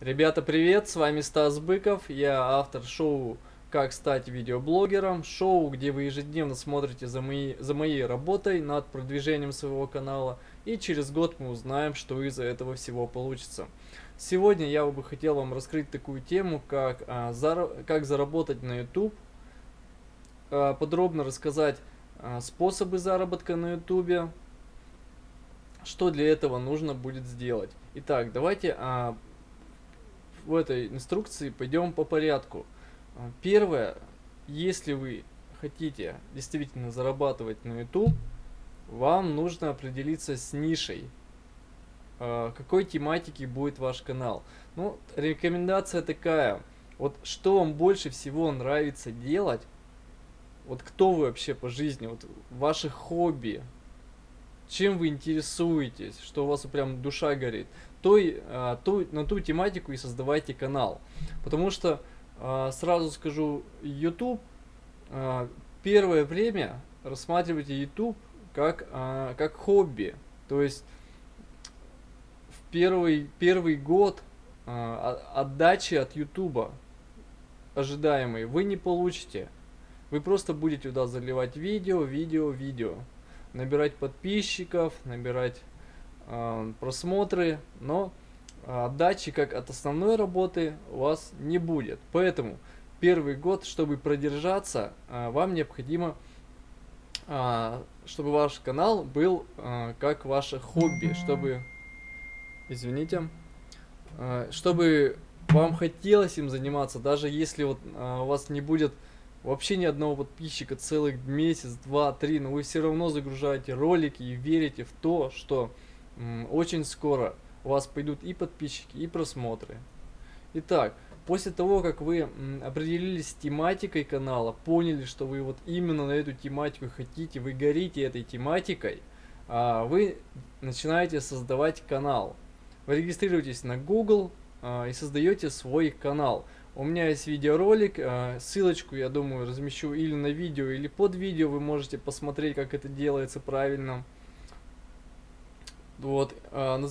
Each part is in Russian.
Ребята, привет! С вами Стас Быков, я автор шоу «Как стать видеоблогером», шоу, где вы ежедневно смотрите за, мои, за моей работой над продвижением своего канала, и через год мы узнаем, что из этого всего получится. Сегодня я бы хотел вам раскрыть такую тему, как, а, зар... как заработать на YouTube, а, подробно рассказать а, способы заработка на YouTube, что для этого нужно будет сделать. Итак, давайте а, в этой инструкции пойдем по порядку. А, первое, если вы хотите действительно зарабатывать на YouTube, вам нужно определиться с нишей. А, какой тематики будет ваш канал. Ну, рекомендация такая. Вот что вам больше всего нравится делать, вот кто вы вообще по жизни, вот ваши хобби, чем вы интересуетесь, что у вас прям душа горит, той, а, ту, на ту тематику и создавайте канал. Потому что, а, сразу скажу, YouTube, а, первое время рассматривайте YouTube как, как хобби. То есть, в первый, первый год отдачи от YouTube ожидаемой вы не получите. Вы просто будете туда заливать видео, видео, видео набирать подписчиков, набирать э, просмотры, но отдачи как от основной работы у вас не будет. Поэтому первый год, чтобы продержаться, э, вам необходимо, э, чтобы ваш канал был э, как ваше хобби, чтобы, извините, э, чтобы вам хотелось им заниматься, даже если вот э, у вас не будет вообще ни одного подписчика целых месяц, два, три, но вы все равно загружаете ролики и верите в то, что очень скоро у вас пойдут и подписчики, и просмотры. Итак, после того, как вы определились с тематикой канала, поняли, что вы вот именно на эту тематику хотите, вы горите этой тематикой, а, вы начинаете создавать канал. Вы регистрируетесь на Google а, и создаете свой канал. У меня есть видеоролик, э, ссылочку, я думаю, размещу или на видео, или под видео, вы можете посмотреть, как это делается правильно. Вот, э,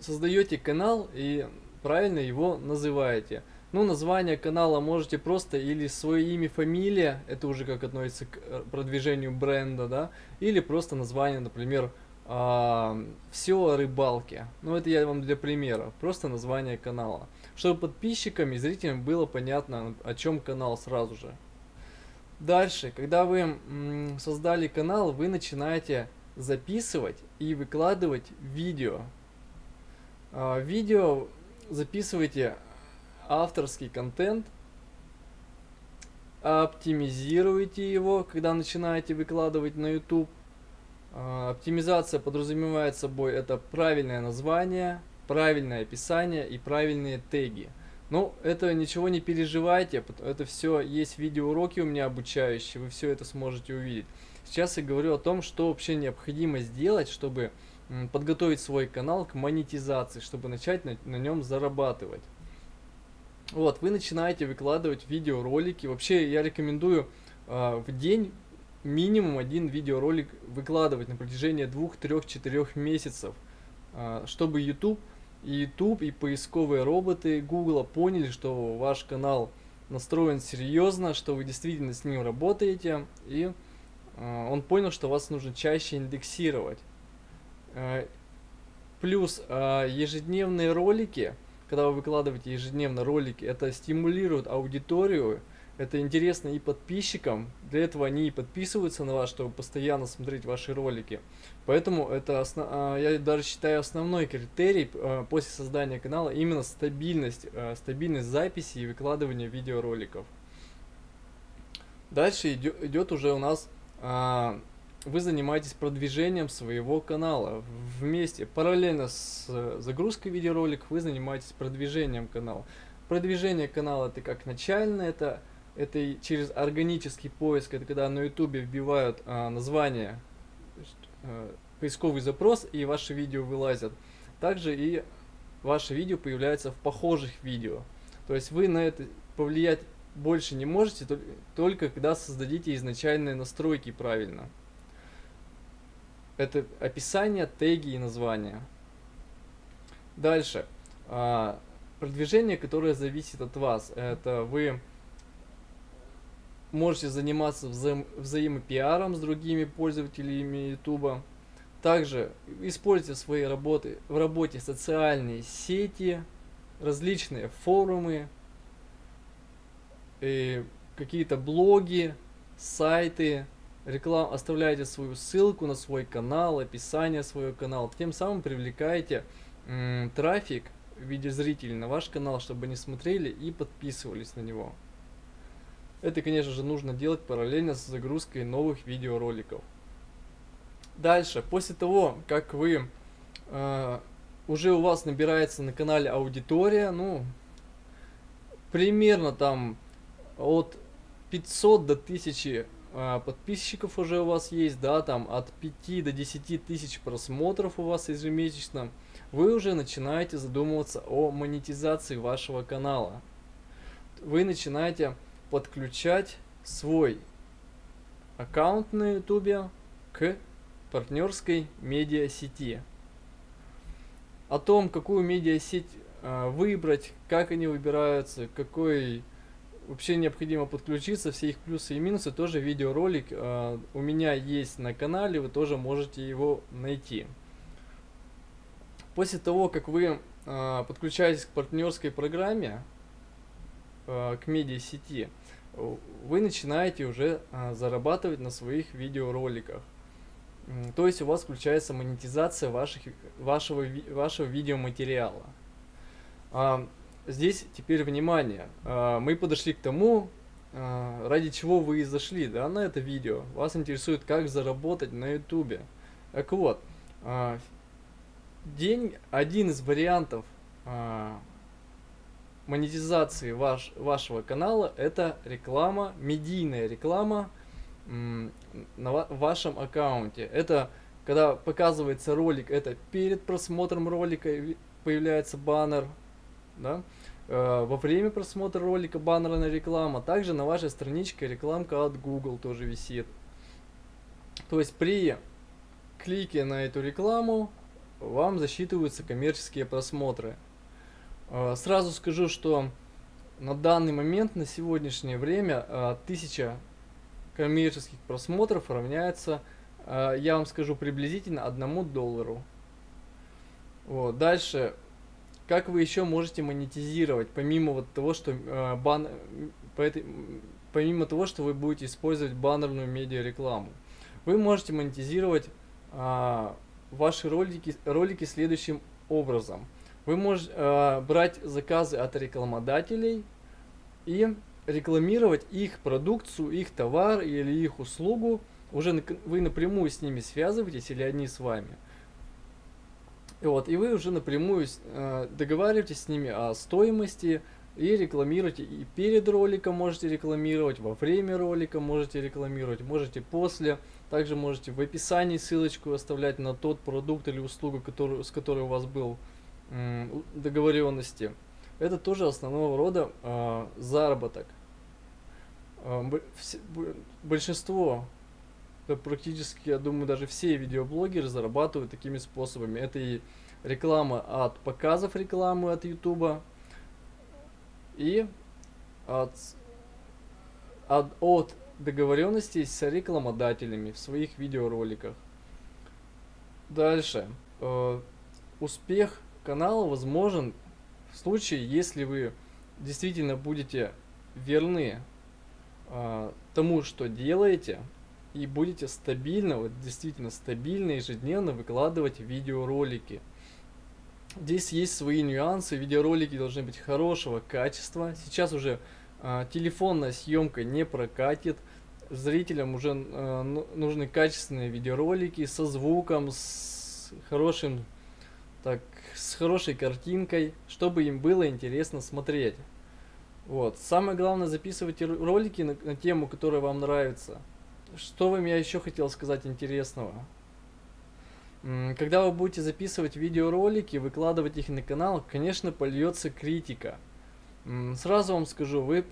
создаете канал и правильно его называете. Ну, название канала можете просто или свое имя, фамилия, это уже как относится к э, продвижению бренда, да, или просто название, например, а, все о рыбалке. Ну, это я вам для примера, просто название канала чтобы подписчикам и зрителям было понятно, о чем канал сразу же. Дальше, когда вы создали канал, вы начинаете записывать и выкладывать видео. А, видео записывайте авторский контент, оптимизируйте его, когда начинаете выкладывать на YouTube. А, оптимизация подразумевает собой это правильное название, правильное описание и правильные теги. Ну, это ничего не переживайте, это все есть видеоуроки у меня обучающие, вы все это сможете увидеть. Сейчас я говорю о том, что вообще необходимо сделать, чтобы подготовить свой канал к монетизации, чтобы начать на, на нем зарабатывать. Вот, вы начинаете выкладывать видеоролики. Вообще, я рекомендую э, в день минимум один видеоролик выкладывать на протяжении двух, трех, четырех месяцев, э, чтобы YouTube и YouTube, и поисковые роботы Google поняли, что ваш канал настроен серьезно, что вы действительно с ним работаете, и э, он понял, что вас нужно чаще индексировать. Э, плюс ежедневные ролики, когда вы выкладываете ежедневно ролики, это стимулирует аудиторию, это интересно и подписчикам, для этого они и подписываются на вас, чтобы постоянно смотреть ваши ролики. Поэтому это. А, я даже считаю, основной критерий а, после создания канала именно стабильность, а, стабильность записи и выкладывания видеороликов. Дальше идет уже у нас, вы занимаетесь продвижением своего канала. Вместе, параллельно с загрузкой видеороликов, вы занимаетесь продвижением канала. Продвижение канала это как начальное, это это через органический поиск, это когда на ютубе вбивают а, название, а, поисковый запрос и ваши видео вылазят. Также и ваше видео появляется в похожих видео. То есть вы на это повлиять больше не можете, только когда создадите изначальные настройки правильно. Это описание, теги и названия. Дальше. А, продвижение, которое зависит от вас. Это вы можете заниматься вза взаимопиаром с другими пользователями YouTube. Также используйте в своей работе, в работе социальные сети, различные форумы, какие-то блоги, сайты, реклам, оставляйте свою ссылку на свой канал, описание своего канала, тем самым привлекаете трафик в виде зрителей на ваш канал, чтобы они смотрели и подписывались на него. Это, конечно же, нужно делать параллельно с загрузкой новых видеороликов. Дальше, после того, как вы э, уже у вас набирается на канале аудитория, ну, примерно там от 500 до 1000 э, подписчиков уже у вас есть, да, там от 5 до 10 тысяч просмотров у вас ежемесячно, вы уже начинаете задумываться о монетизации вашего канала. Вы начинаете подключать свой аккаунт на ютубе к партнерской медиасети. О том, какую медиасеть э, выбрать, как они выбираются, какой вообще необходимо подключиться, все их плюсы и минусы, тоже видеоролик э, у меня есть на канале, вы тоже можете его найти. После того, как вы э, подключаетесь к партнерской программе, к медиасети, вы начинаете уже э, зарабатывать на своих видеороликах. То есть у вас включается монетизация ваших, вашего, вашего видеоматериала. А, здесь теперь внимание. А, мы подошли к тому, а, ради чего вы и зашли да, на это видео. Вас интересует, как заработать на ютубе. Так вот, а, день, один из вариантов монетизации ваш, вашего канала это реклама, медийная реклама на вашем аккаунте. Это когда показывается ролик, это перед просмотром ролика появляется баннер, да? Э, во время просмотра ролика баннерная реклама, также на вашей страничке рекламка от Google тоже висит. То есть при клике на эту рекламу вам засчитываются коммерческие просмотры. Э, сразу скажу, что на данный момент, на сегодняшнее время, 1000 э, коммерческих просмотров равняется, э, я вам скажу, приблизительно одному доллару. Вот. Дальше, как вы еще можете монетизировать, помимо вот того, что бан... по этой... помимо того, что вы будете использовать баннерную медиарекламу. Вы можете монетизировать ваши ролики, ролики следующим образом. Вы можете а, брать заказы от рекламодателей и рекламировать их продукцию, их товар или их услугу. Уже вы напрямую с ними связываетесь или они с вами. И, вот, и вы уже напрямую э, договариваетесь с ними о стоимости и рекламируете. И перед роликом можете рекламировать, во время ролика можете рекламировать, можете после. Также можете в описании ссылочку оставлять на тот продукт или услугу, который, с которой у вас был э, договоренности. Это тоже основного рода э, заработок. А, большинство, да, практически, я думаю, даже все видеоблогеры зарабатывают такими способами. Это и реклама от показов рекламы от YouTube и от, от, от договоренностей с рекламодателями в своих видеороликах. Дальше. Э, успех канала возможен в случае, если вы действительно будете верны а, тому, что делаете, и будете стабильно, вот действительно стабильно, ежедневно выкладывать видеоролики. Здесь есть свои нюансы, видеоролики должны быть хорошего качества. Сейчас уже а, телефонная съемка не прокатит, зрителям уже а, нужны качественные видеоролики со звуком, с хорошим, так, с хорошей картинкой, чтобы им было интересно смотреть. Вот. Самое главное, записывайте ролики на, на тему, которая вам нравится. Что вам я еще хотел сказать интересного? Когда вы будете записывать видеоролики, выкладывать их на канал, конечно, польется критика. Сразу вам скажу, вы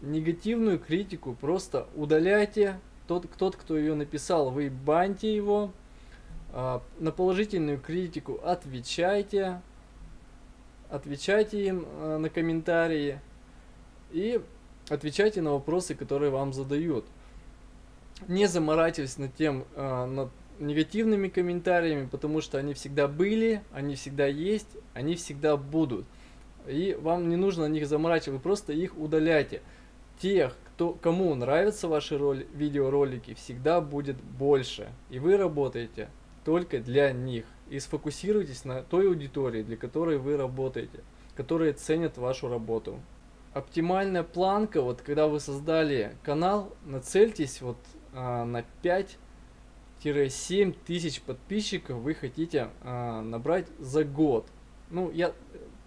негативную критику просто удаляйте. Тот, тот кто ее написал, вы баньте его. А, на положительную критику отвечайте. отвечайте им э, на комментарии и отвечайте на вопросы, которые вам задают. Не заморачивайтесь над тем, э, над негативными комментариями, потому что они всегда были, они всегда есть, они всегда будут. И вам не нужно на них заморачивать, вы просто их удаляйте. Тех, кто, кому нравятся ваши роли, видеоролики, всегда будет больше. И вы работаете только для них. И сфокусируйтесь на той аудитории, для которой вы работаете, которые ценят вашу работу. Оптимальная планка, вот когда вы создали канал, нацельтесь вот а, на 5-7 тысяч подписчиков вы хотите а, набрать за год. Ну, я,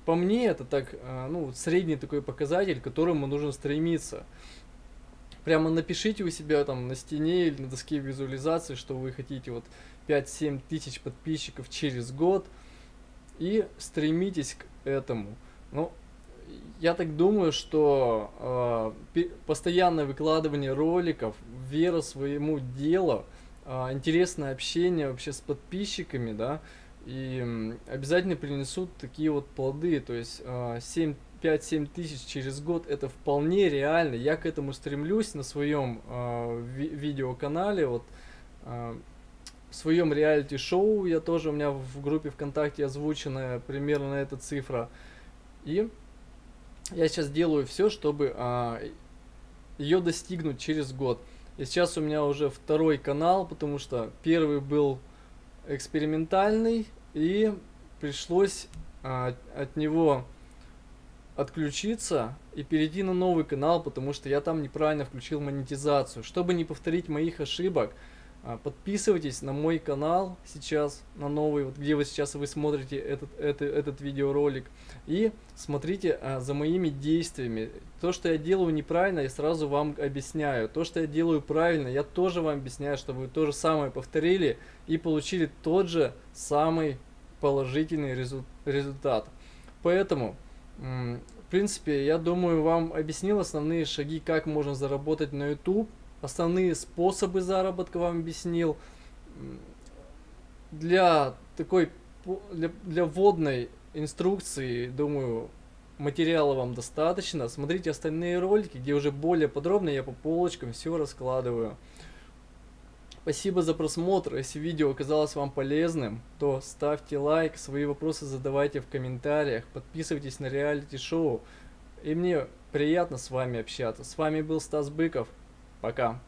по мне это так, а, ну, средний такой показатель, к которому нужно стремиться. Прямо напишите у себя там на стене или на доске визуализации, что вы хотите вот 5-7 тысяч подписчиков через год и стремитесь к этому. Ну, я так думаю, что э, постоянное выкладывание роликов, вера своему делу, э, интересное общение вообще с подписчиками, да, и обязательно принесут такие вот плоды, то есть э, 7 5-7 тысяч через год это вполне реально. Я к этому стремлюсь на своем э, ви видеоканале. Вот, э, в своем реалити-шоу я тоже, у меня в группе ВКонтакте озвученная примерно эта цифра. И я сейчас делаю все, чтобы а, ее достигнуть через год. И сейчас у меня уже второй канал, потому что первый был экспериментальный, и пришлось а, от него отключиться и перейти на новый канал, потому что я там неправильно включил монетизацию. Чтобы не повторить моих ошибок, а, подписывайтесь на мой канал сейчас, на новый, вот где вы сейчас вы смотрите этот, этот, этот видеоролик. И смотрите а, за моими действиями. То, что я делаю неправильно, я сразу вам объясняю. То, что я делаю правильно, я тоже вам объясняю, чтобы вы то же самое повторили и получили тот же самый положительный результат. Поэтому, в принципе, я думаю, вам объяснил основные шаги, как можно заработать на YouTube основные способы заработка вам объяснил. Для такой, для, для вводной инструкции, думаю, материала вам достаточно. Смотрите остальные ролики, где уже более подробно я по полочкам все раскладываю. Спасибо за просмотр. Если видео оказалось вам полезным, то ставьте лайк, свои вопросы задавайте в комментариях, подписывайтесь на реалити-шоу. И мне приятно с вами общаться. С вами был Стас Быков. Пока.